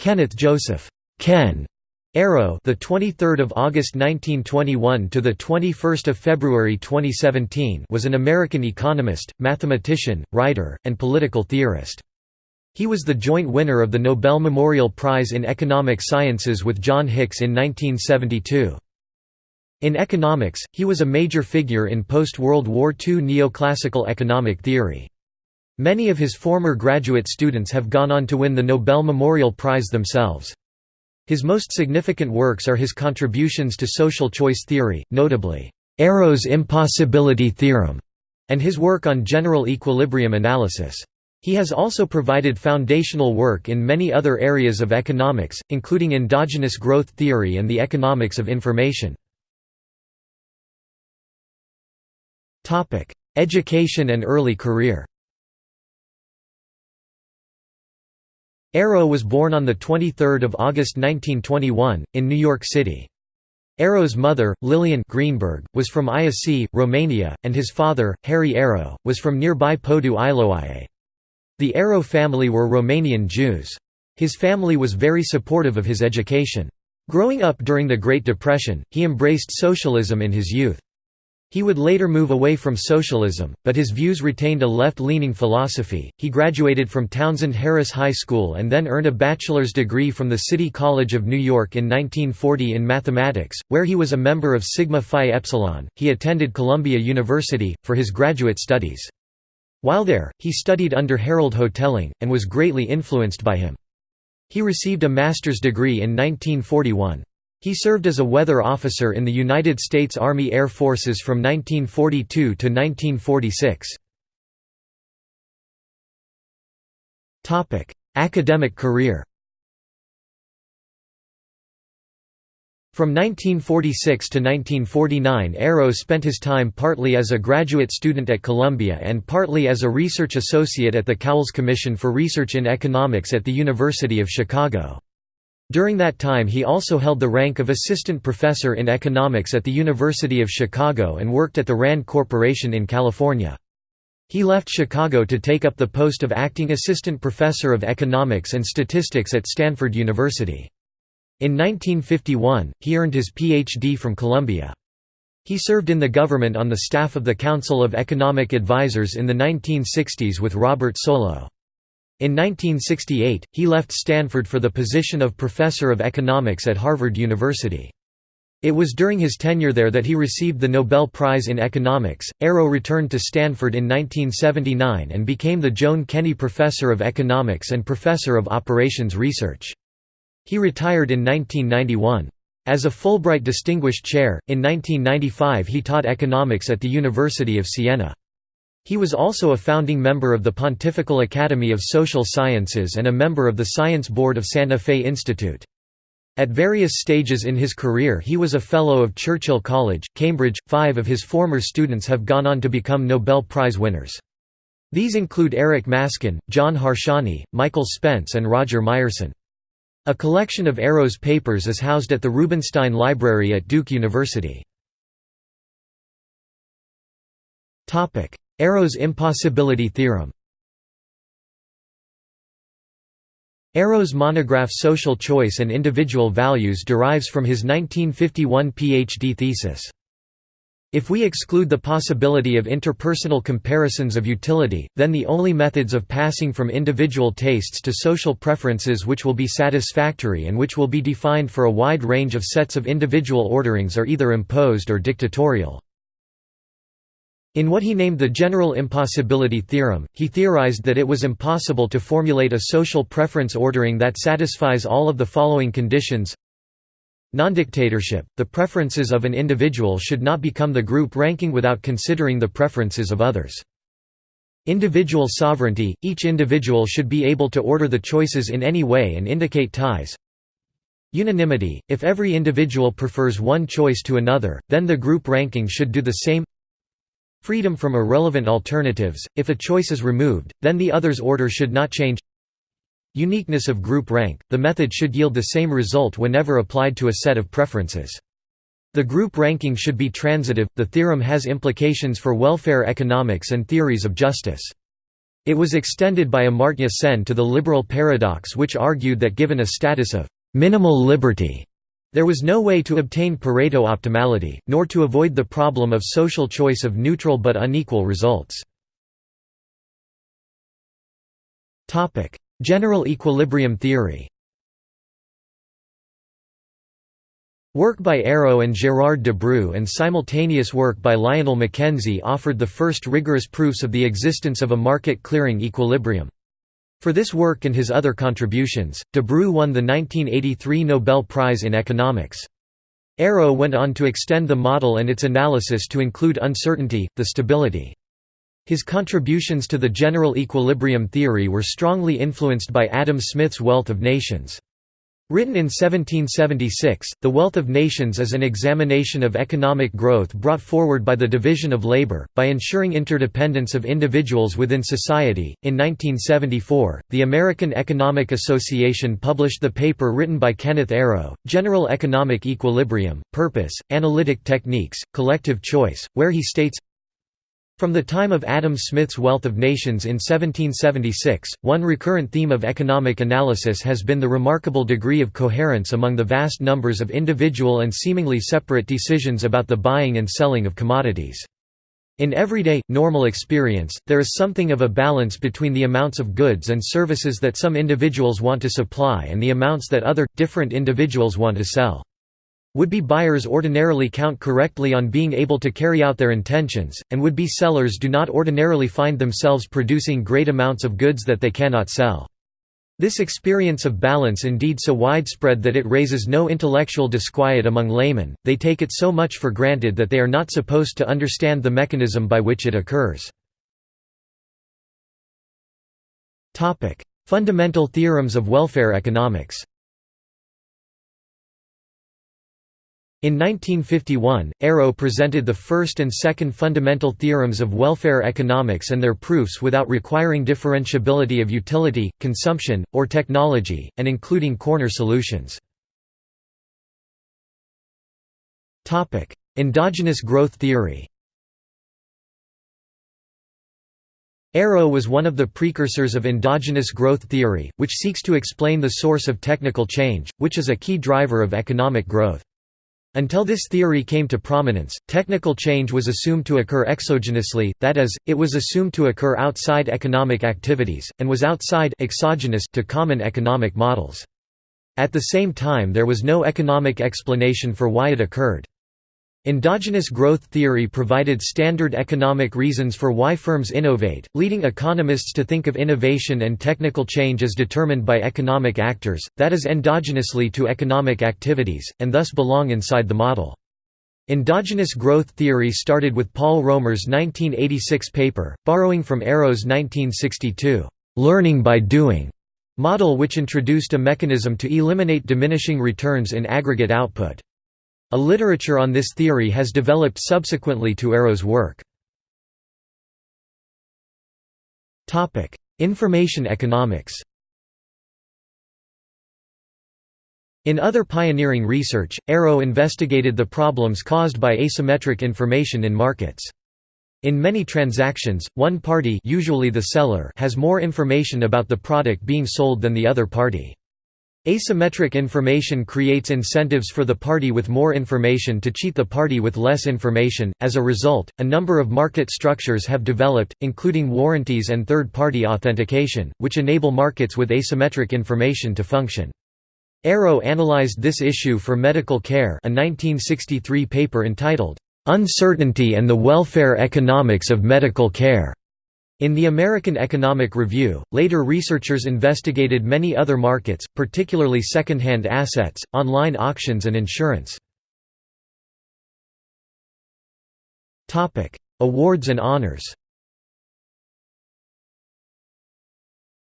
Kenneth Joseph Ken Arrow, the 23rd of August 1921 to the 21st of February 2017, was an American economist, mathematician, writer, and political theorist. He was the joint winner of the Nobel Memorial Prize in Economic Sciences with John Hicks in 1972. In economics, he was a major figure in post-World War II neoclassical economic theory. Many of his former graduate students have gone on to win the Nobel Memorial Prize themselves. His most significant works are his contributions to social choice theory, notably, Arrow's impossibility theorem, and his work on general equilibrium analysis. He has also provided foundational work in many other areas of economics, including endogenous growth theory and the economics of information. Education and early career Arrow was born on 23 August 1921, in New York City. Arrow's mother, Lillian Greenberg, was from Iasi, Romania, and his father, Harry Arrow, was from nearby Podu Iloae. The Arrow family were Romanian Jews. His family was very supportive of his education. Growing up during the Great Depression, he embraced socialism in his youth. He would later move away from socialism, but his views retained a left-leaning philosophy. He graduated from Townsend Harris High School and then earned a bachelor's degree from the City College of New York in 1940 in mathematics, where he was a member of Sigma Phi Epsilon. He attended Columbia University for his graduate studies. While there, he studied under Harold Hotelling and was greatly influenced by him. He received a master's degree in 1941. He served as a weather officer in the United States Army Air Forces from 1942 to 1946. Academic career From 1946 to 1949 Arrow spent his time partly as a graduate student at Columbia and partly as a research associate at the Cowles Commission for Research in Economics at the University of Chicago. During that time he also held the rank of assistant professor in economics at the University of Chicago and worked at the RAND Corporation in California. He left Chicago to take up the post of acting assistant professor of economics and statistics at Stanford University. In 1951, he earned his Ph.D. from Columbia. He served in the government on the staff of the Council of Economic Advisers in the 1960s with Robert Solow. In 1968, he left Stanford for the position of professor of economics at Harvard University. It was during his tenure there that he received the Nobel Prize in Economics. Arrow returned to Stanford in 1979 and became the Joan Kenney Professor of Economics and Professor of Operations Research. He retired in 1991. As a Fulbright Distinguished Chair, in 1995 he taught economics at the University of Siena. He was also a founding member of the Pontifical Academy of Social Sciences and a member of the Science Board of Santa Fe Institute. At various stages in his career he was a Fellow of Churchill College, Cambridge. Five of his former students have gone on to become Nobel Prize winners. These include Eric Maskin, John Harsanyi, Michael Spence and Roger Myerson. A collection of Arrow's papers is housed at the Rubenstein Library at Duke University. Arrow's impossibility theorem Arrow's monograph Social Choice and Individual Values derives from his 1951 PhD thesis. If we exclude the possibility of interpersonal comparisons of utility, then the only methods of passing from individual tastes to social preferences which will be satisfactory and which will be defined for a wide range of sets of individual orderings are either imposed or dictatorial. In what he named the general impossibility theorem, he theorized that it was impossible to formulate a social preference ordering that satisfies all of the following conditions Non-dictatorship, the preferences of an individual should not become the group ranking without considering the preferences of others. Individual sovereignty, each individual should be able to order the choices in any way and indicate ties. Unanimity, if every individual prefers one choice to another, then the group ranking should do the same Freedom from irrelevant alternatives, if a choice is removed, then the other's order should not change Uniqueness of group rank, the method should yield the same result whenever applied to a set of preferences. The group ranking should be transitive. The theorem has implications for welfare economics and theories of justice. It was extended by Amartya Sen to the liberal paradox which argued that given a status of «minimal liberty», there was no way to obtain Pareto optimality, nor to avoid the problem of social choice of neutral but unequal results. General equilibrium theory Work by Arrow and Gérard Debreu and simultaneous work by Lionel McKenzie offered the first rigorous proofs of the existence of a market-clearing equilibrium. For this work and his other contributions, de Debreu won the 1983 Nobel Prize in Economics. Arrow went on to extend the model and its analysis to include uncertainty, the stability. His contributions to the general equilibrium theory were strongly influenced by Adam Smith's Wealth of Nations. Written in 1776, The Wealth of Nations is an examination of economic growth brought forward by the division of labor, by ensuring interdependence of individuals within society. In 1974, the American Economic Association published the paper written by Kenneth Arrow, General Economic Equilibrium, Purpose, Analytic Techniques, Collective Choice, where he states from the time of Adam Smith's Wealth of Nations in 1776, one recurrent theme of economic analysis has been the remarkable degree of coherence among the vast numbers of individual and seemingly separate decisions about the buying and selling of commodities. In everyday, normal experience, there is something of a balance between the amounts of goods and services that some individuals want to supply and the amounts that other, different individuals want to sell. Would-be buyers ordinarily count correctly on being able to carry out their intentions, and would-be sellers do not ordinarily find themselves producing great amounts of goods that they cannot sell. This experience of balance indeed so widespread that it raises no intellectual disquiet among laymen, they take it so much for granted that they are not supposed to understand the mechanism by which it occurs. Fundamental theorems of welfare economics In 1951, Arrow presented the first and second fundamental theorems of welfare economics and their proofs without requiring differentiability of utility, consumption, or technology, and including corner solutions. Endogenous growth theory Arrow was one of the precursors of endogenous growth theory, which seeks to explain the source of technical change, which is a key driver of economic growth. Until this theory came to prominence, technical change was assumed to occur exogenously, that is, it was assumed to occur outside economic activities, and was outside exogenous to common economic models. At the same time there was no economic explanation for why it occurred. Endogenous growth theory provided standard economic reasons for why firms innovate, leading economists to think of innovation and technical change as determined by economic actors, that is endogenously to economic activities, and thus belong inside the model. Endogenous growth theory started with Paul Romer's 1986 paper, borrowing from Arrow's 1962, "'Learning by Doing' model which introduced a mechanism to eliminate diminishing returns in aggregate output. A literature on this theory has developed subsequently to Arrow's work. Information economics In other pioneering research, Arrow investigated the problems caused by asymmetric information in markets. In many transactions, one party usually the seller has more information about the product being sold than the other party. Asymmetric information creates incentives for the party with more information to cheat the party with less information. As a result, a number of market structures have developed, including warranties and third party authentication, which enable markets with asymmetric information to function. Arrow analyzed this issue for Medical Care, a 1963 paper entitled, Uncertainty and the Welfare Economics of Medical Care. In the American Economic Review, later researchers investigated many other markets, particularly second-hand assets, online auctions and insurance. Awards and honors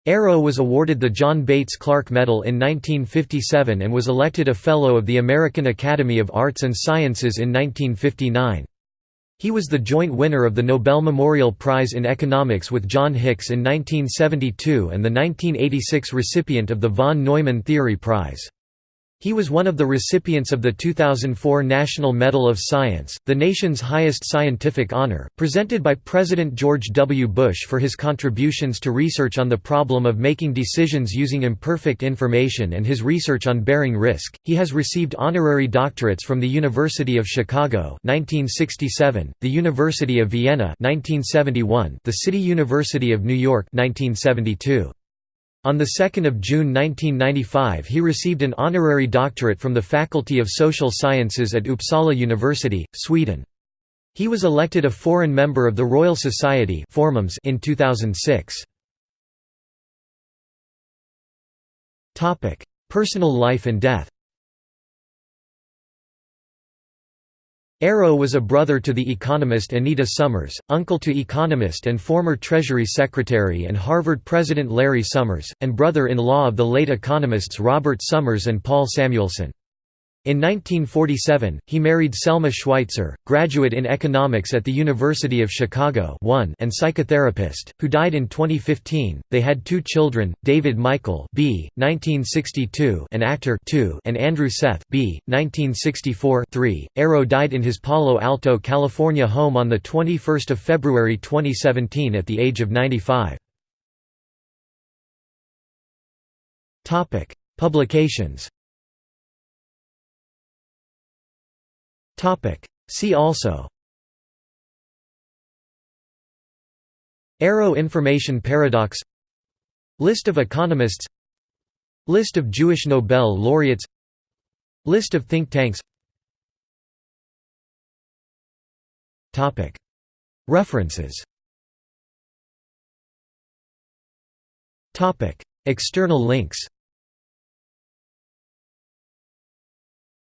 Arrow was awarded the John Bates Clark Medal in 1957 and was elected a Fellow of the American Academy of Arts and Sciences in 1959. He was the joint winner of the Nobel Memorial Prize in Economics with John Hicks in 1972 and the 1986 recipient of the von Neumann Theory Prize. He was one of the recipients of the 2004 National Medal of Science, the nation's highest scientific honor, presented by President George W. Bush for his contributions to research on the problem of making decisions using imperfect information and his research on bearing risk. He has received honorary doctorates from the University of Chicago (1967), the University of Vienna (1971), the City University of New York (1972). On 2 June 1995 he received an honorary doctorate from the Faculty of Social Sciences at Uppsala University, Sweden. He was elected a foreign member of the Royal Society in 2006. Personal life and death Arrow was a brother to the economist Anita Summers, uncle to economist and former Treasury Secretary and Harvard President Larry Summers, and brother-in-law of the late economists Robert Summers and Paul Samuelson. In 1947, he married Selma Schweitzer, graduate in economics at the University of Chicago and psychotherapist, who died in 2015. They had two children, David Michael B. 1962 and actor 2 and Andrew Seth B. 1964 3. Arrow died in his Palo Alto, California home on 21 February 2017 at the age of 95. Publications See also. Arrow information paradox. List of economists. List of Jewish Nobel laureates. List of think tanks. References. External links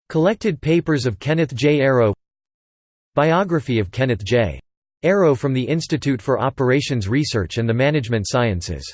Collected papers of Kenneth J. Arrow Biography of Kenneth J. Arrow from the Institute for Operations Research and the Management Sciences